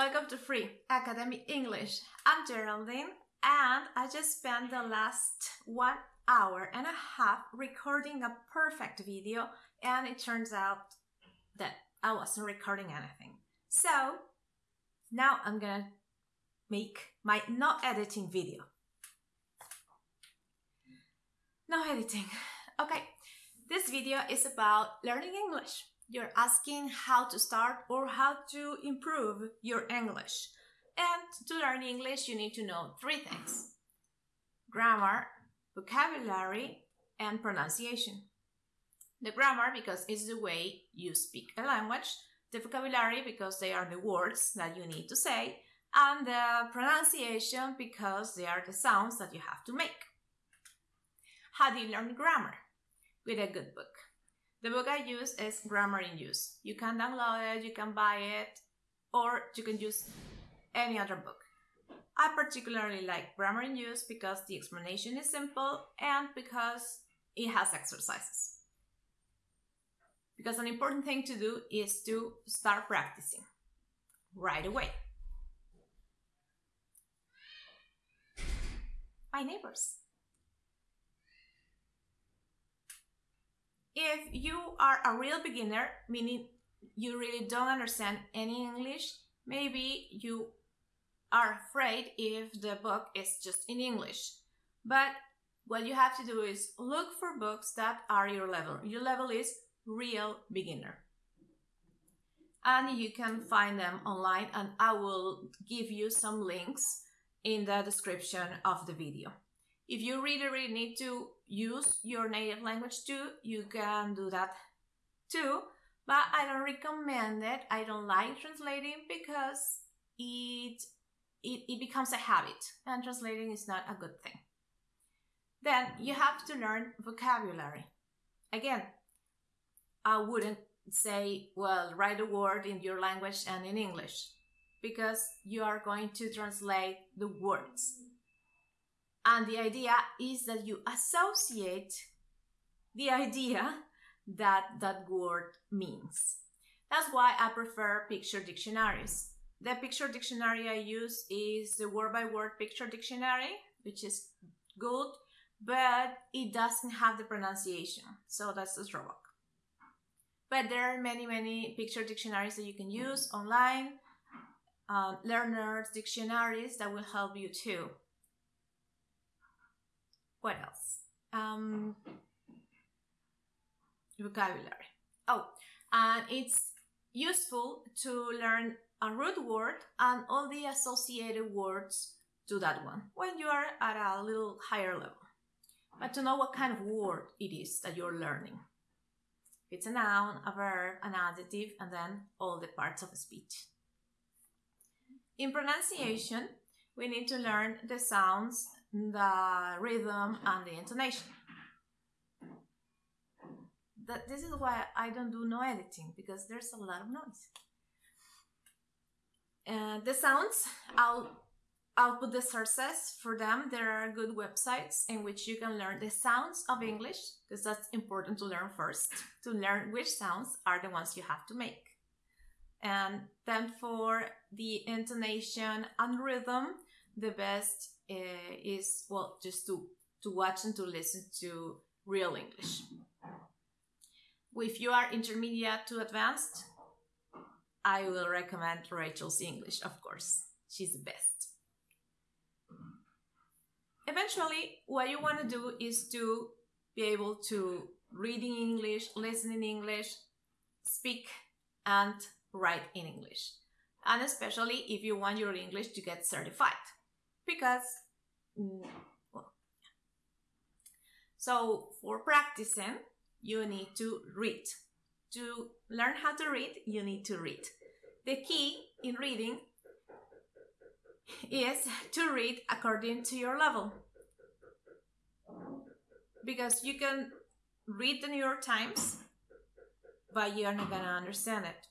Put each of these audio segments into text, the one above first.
Welcome to Free Academy English. I'm Geraldine and I just spent the last one hour and a half recording a perfect video and it turns out that I wasn't recording anything. So now I'm gonna make my no editing video. No editing. Okay, this video is about learning English you're asking how to start or how to improve your English. And to learn English, you need to know three things grammar, vocabulary, and pronunciation. The grammar, because it's the way you speak a language, the vocabulary, because they are the words that you need to say, and the pronunciation, because they are the sounds that you have to make. How do you learn grammar? With a good book. The book I use is Grammar in Use. You can download it, you can buy it, or you can use any other book. I particularly like Grammar in Use because the explanation is simple and because it has exercises. Because an important thing to do is to start practicing right away. My neighbors. If you are a real beginner, meaning you really don't understand any English, maybe you are afraid if the book is just in English. But what you have to do is look for books that are your level. Your level is real beginner. And you can find them online and I will give you some links in the description of the video. If you really, really need to use your native language too, you can do that too. But I don't recommend it. I don't like translating because it, it, it becomes a habit and translating is not a good thing. Then you have to learn vocabulary. Again, I wouldn't say, well, write a word in your language and in English because you are going to translate the words. And the idea is that you associate the idea that that word means. That's why I prefer picture dictionaries. The picture dictionary I use is the word by word picture dictionary, which is good, but it doesn't have the pronunciation. So that's a drawback. But there are many, many picture dictionaries that you can use online, uh, learners dictionaries that will help you too. What else? Um, vocabulary. Oh, and it's useful to learn a root word and all the associated words to that one when you are at a little higher level. But to know what kind of word it is that you're learning. It's a noun, a verb, an adjective, and then all the parts of speech. In pronunciation, we need to learn the sounds the rhythm and the intonation. That this is why I don't do no editing because there's a lot of noise. Uh, the sounds, I'll I'll put the sources for them. There are good websites in which you can learn the sounds of English because that's important to learn first. To learn which sounds are the ones you have to make. And then for the intonation and rhythm, the best uh, is well just to to watch and to listen to real English. If you are intermediate to advanced, I will recommend Rachel's English, of course. She's the best. Eventually, what you want to do is to be able to read in English, listen in English, speak and write in English. And especially if you want your English to get certified because mm, so for practicing you need to read. To learn how to read you need to read. The key in reading is to read according to your level. Because you can read the new york times but you're not gonna understand it.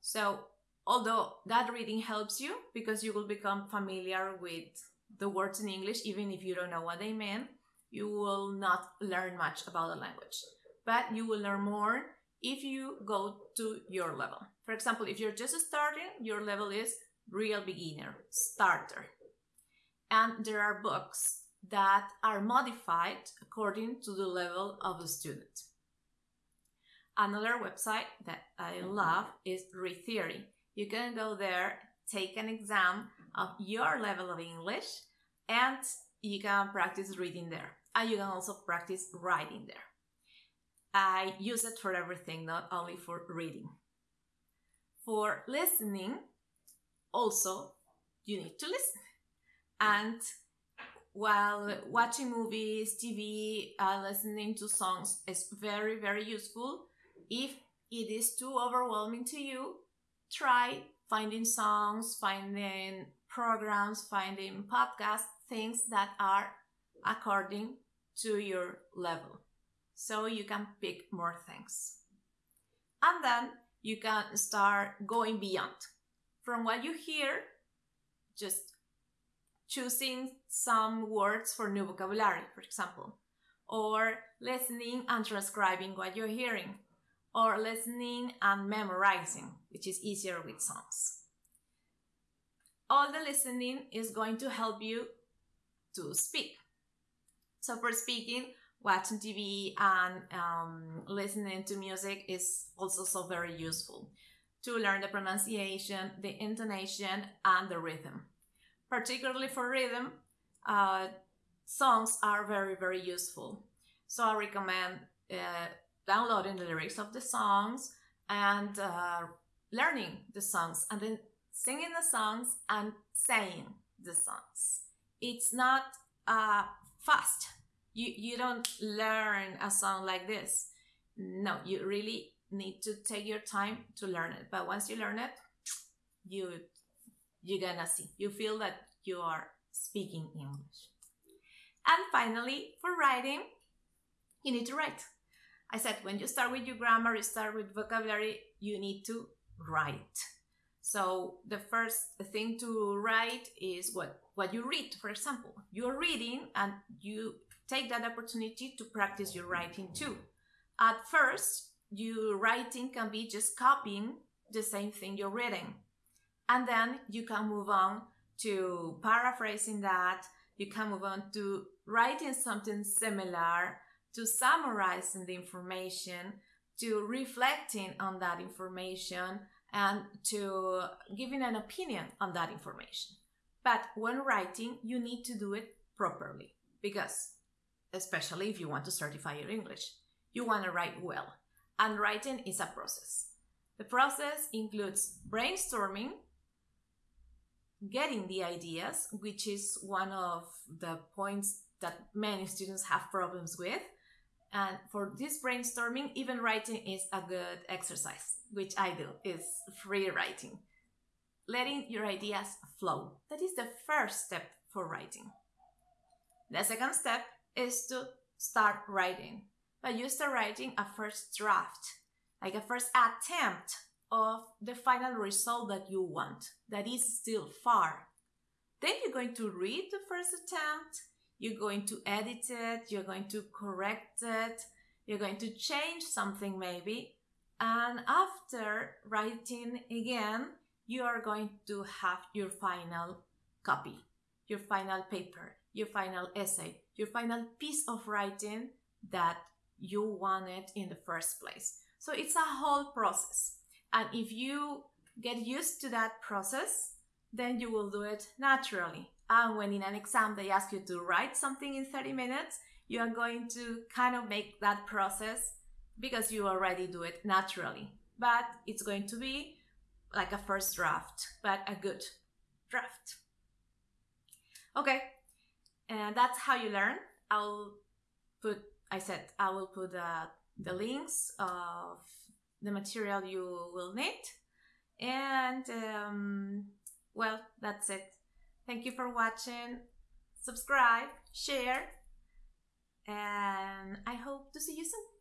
So although that reading helps you because you will become familiar with the words in English, even if you don't know what they mean, you will not learn much about the language. But you will learn more if you go to your level. For example, if you're just starting, your level is real beginner, starter. And there are books that are modified according to the level of the student. Another website that I love is Read Theory. You can go there, take an exam of your level of English, and you can practice reading there. And you can also practice writing there. I use it for everything, not only for reading. For listening, also, you need to listen. And while watching movies, TV, uh, listening to songs is very, very useful. If it is too overwhelming to you, try finding songs, finding programs, finding podcasts, things that are according to your level. So you can pick more things. And then you can start going beyond. From what you hear, just choosing some words for new vocabulary, for example, or listening and transcribing what you're hearing, or listening and memorizing, which is easier with songs. All the listening is going to help you to speak. So, for speaking, watching TV and um, listening to music is also so very useful to learn the pronunciation, the intonation, and the rhythm particularly for rhythm, uh, songs are very, very useful. So I recommend uh, downloading the lyrics of the songs and uh, learning the songs and then singing the songs and saying the songs. It's not uh, fast. You, you don't learn a song like this. No, you really need to take your time to learn it. But once you learn it, you you're gonna see. You feel that you are speaking English. And finally, for writing, you need to write. I said when you start with your grammar, you start with vocabulary, you need to write. So the first thing to write is what what you read. For example, you're reading and you take that opportunity to practice your writing too. At first, your writing can be just copying the same thing you're reading. And then you can move on to paraphrasing that. You can move on to writing something similar, to summarizing the information, to reflecting on that information, and to giving an opinion on that information. But when writing, you need to do it properly because, especially if you want to certify your English, you want to write well. And writing is a process. The process includes brainstorming, getting the ideas, which is one of the points that many students have problems with. And for this brainstorming, even writing is a good exercise, which I do, is free writing. Letting your ideas flow. That is the first step for writing. The second step is to start writing. But you start writing a first draft, like a first attempt of the final result that you want, that is still far. Then you're going to read the first attempt, you're going to edit it, you're going to correct it, you're going to change something maybe, and after writing again, you are going to have your final copy, your final paper, your final essay, your final piece of writing that you wanted in the first place. So it's a whole process. And if you get used to that process, then you will do it naturally. And when in an exam they ask you to write something in 30 minutes, you are going to kind of make that process because you already do it naturally. But it's going to be like a first draft, but a good draft. Okay, and that's how you learn. I'll put, I said, I will put uh, the links of the material you will need. And um, well, that's it. Thank you for watching. Subscribe, share, and I hope to see you soon.